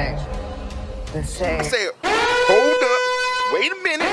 thing. The same. I said, hold up. Wait a minute.